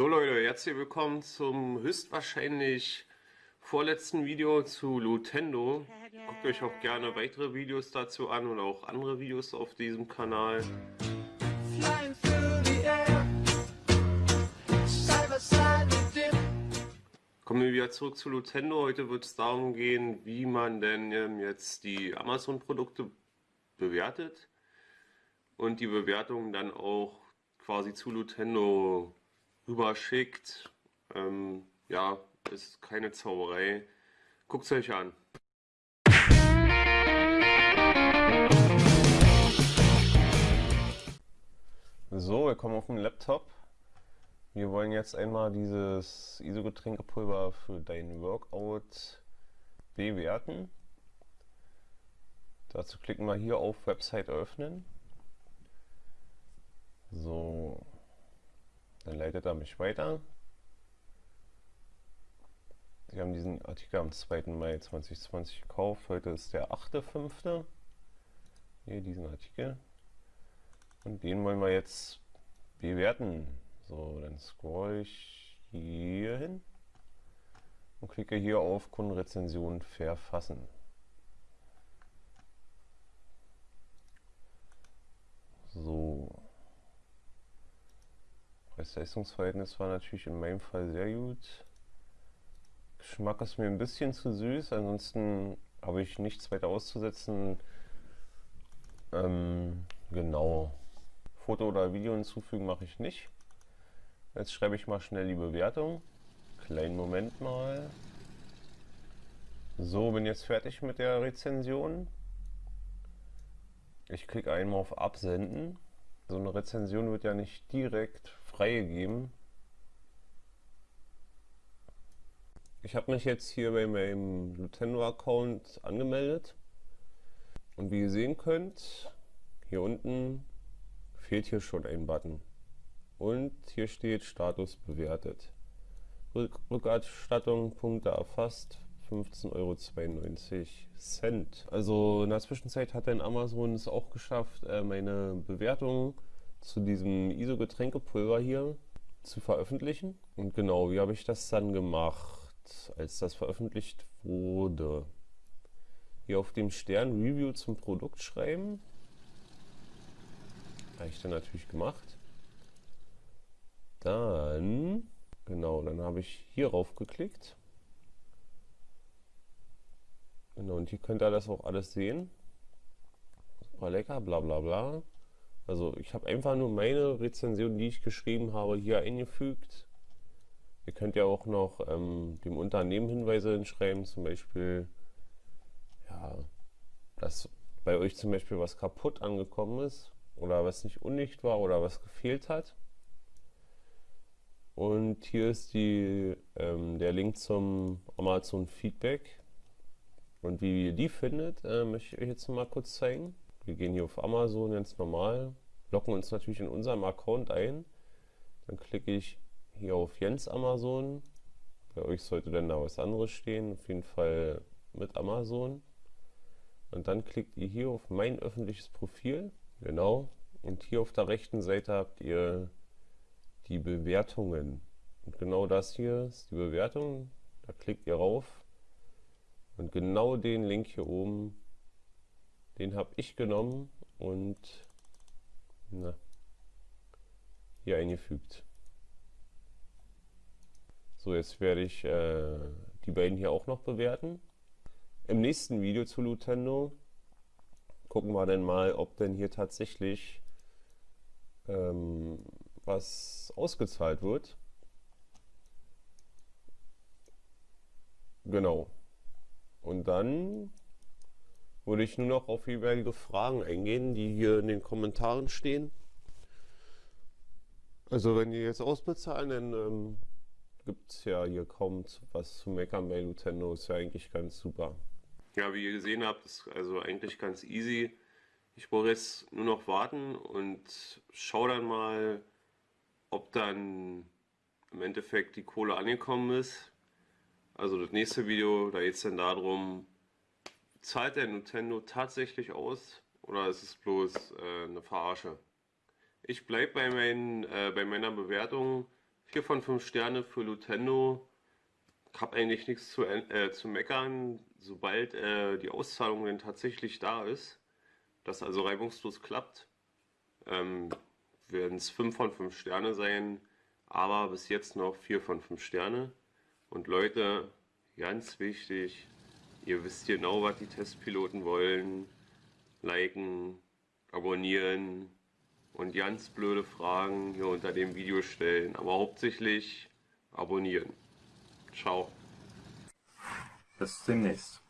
So Leute, herzlich willkommen zum höchstwahrscheinlich vorletzten Video zu Lutendo. Guckt euch auch gerne weitere Videos dazu an und auch andere Videos auf diesem Kanal. Kommen wir wieder zurück zu Lutendo. Heute wird es darum gehen, wie man denn ähm, jetzt die Amazon-Produkte bewertet und die Bewertungen dann auch quasi zu Lutendo rüberschickt. Ähm, ja, ist keine Zauberei. Guckt es euch an. So, wir kommen auf den Laptop. Wir wollen jetzt einmal dieses ISO-Getränkepulver für dein Workout bewerten. Dazu klicken wir hier auf Website öffnen. So, dann leitet er mich weiter. Sie haben diesen Artikel am 2. Mai 2020 gekauft. Heute ist der 8.5. Hier diesen Artikel. Und den wollen wir jetzt bewerten. So, dann scroll ich hier hin und klicke hier auf Kundenrezension verfassen. So. Preis-Leistungs-Verhältnis war natürlich in meinem Fall sehr gut. Geschmack ist mir ein bisschen zu süß, ansonsten habe ich nichts weiter auszusetzen. Ähm, genau. Foto oder Video hinzufügen mache ich nicht. Jetzt schreibe ich mal schnell die Bewertung. Kleinen Moment mal. So, bin jetzt fertig mit der Rezension. Ich klicke einmal auf Absenden. So eine Rezension wird ja nicht direkt freigegeben. Ich habe mich jetzt hier bei meinem Nintendo-Account angemeldet. Und wie ihr sehen könnt, hier unten fehlt hier schon ein Button. Und hier steht Status bewertet. Rückerstattung, Punkte erfasst, 15,92 Euro. Also in der Zwischenzeit hat dann Amazon es auch geschafft, äh, meine Bewertung zu diesem ISO-Getränkepulver hier zu veröffentlichen. Und genau, wie habe ich das dann gemacht, als das veröffentlicht wurde? Hier auf dem Stern Review zum Produkt schreiben. Habe ich dann natürlich gemacht. Dann, genau, dann habe ich hier rauf geklickt. Genau, und hier könnt ihr das auch alles sehen. Super lecker, bla bla bla. Also ich habe einfach nur meine Rezension, die ich geschrieben habe, hier eingefügt. Ihr könnt ja auch noch ähm, dem Unternehmen Hinweise hinschreiben, zum Beispiel, ja, dass bei euch zum Beispiel was kaputt angekommen ist oder was nicht undicht war oder was gefehlt hat. Und hier ist die, ähm, der Link zum Amazon Feedback. Und wie ihr die findet, äh, möchte ich euch jetzt mal kurz zeigen. Wir gehen hier auf Amazon ganz normal, loggen uns natürlich in unserem Account ein. Dann klicke ich hier auf Jens Amazon. Bei euch sollte dann da was anderes stehen, auf jeden Fall mit Amazon. Und dann klickt ihr hier auf mein öffentliches Profil. Genau. Und hier auf der rechten Seite habt ihr die Bewertungen. Und genau das hier ist die Bewertung. Da klickt ihr rauf. Und genau den Link hier oben den habe ich genommen und na, hier eingefügt. So, jetzt werde ich äh, die beiden hier auch noch bewerten. Im nächsten Video zu Lutendo gucken wir dann mal, ob denn hier tatsächlich ähm, was ausgezahlt wird. Genau. Und dann würde ich nur noch auf jeweilige Fragen eingehen, die hier in den Kommentaren stehen. Also wenn die jetzt ausbezahlen, dann ähm, gibt es ja hier kaum was zu meckern bei Nintendo. Ist ja eigentlich ganz super. Ja, wie ihr gesehen habt, ist also eigentlich ganz easy. Ich brauche jetzt nur noch warten und schau dann mal, ob dann im Endeffekt die Kohle angekommen ist. Also das nächste Video, da geht es dann darum, zahlt der Nintendo tatsächlich aus oder ist es bloß äh, eine Verarsche? Ich bleibe bei, äh, bei meiner Bewertung 4 von 5 Sterne für Lutendo. Ich habe eigentlich nichts zu, äh, zu meckern, sobald äh, die Auszahlung denn tatsächlich da ist, das also reibungslos klappt, ähm, werden es 5 von 5 Sterne sein, aber bis jetzt noch 4 von 5 Sterne. Und Leute, ganz wichtig, ihr wisst genau, was die Testpiloten wollen. Liken, abonnieren und ganz blöde Fragen hier unter dem Video stellen, aber hauptsächlich abonnieren. Ciao. Bis demnächst.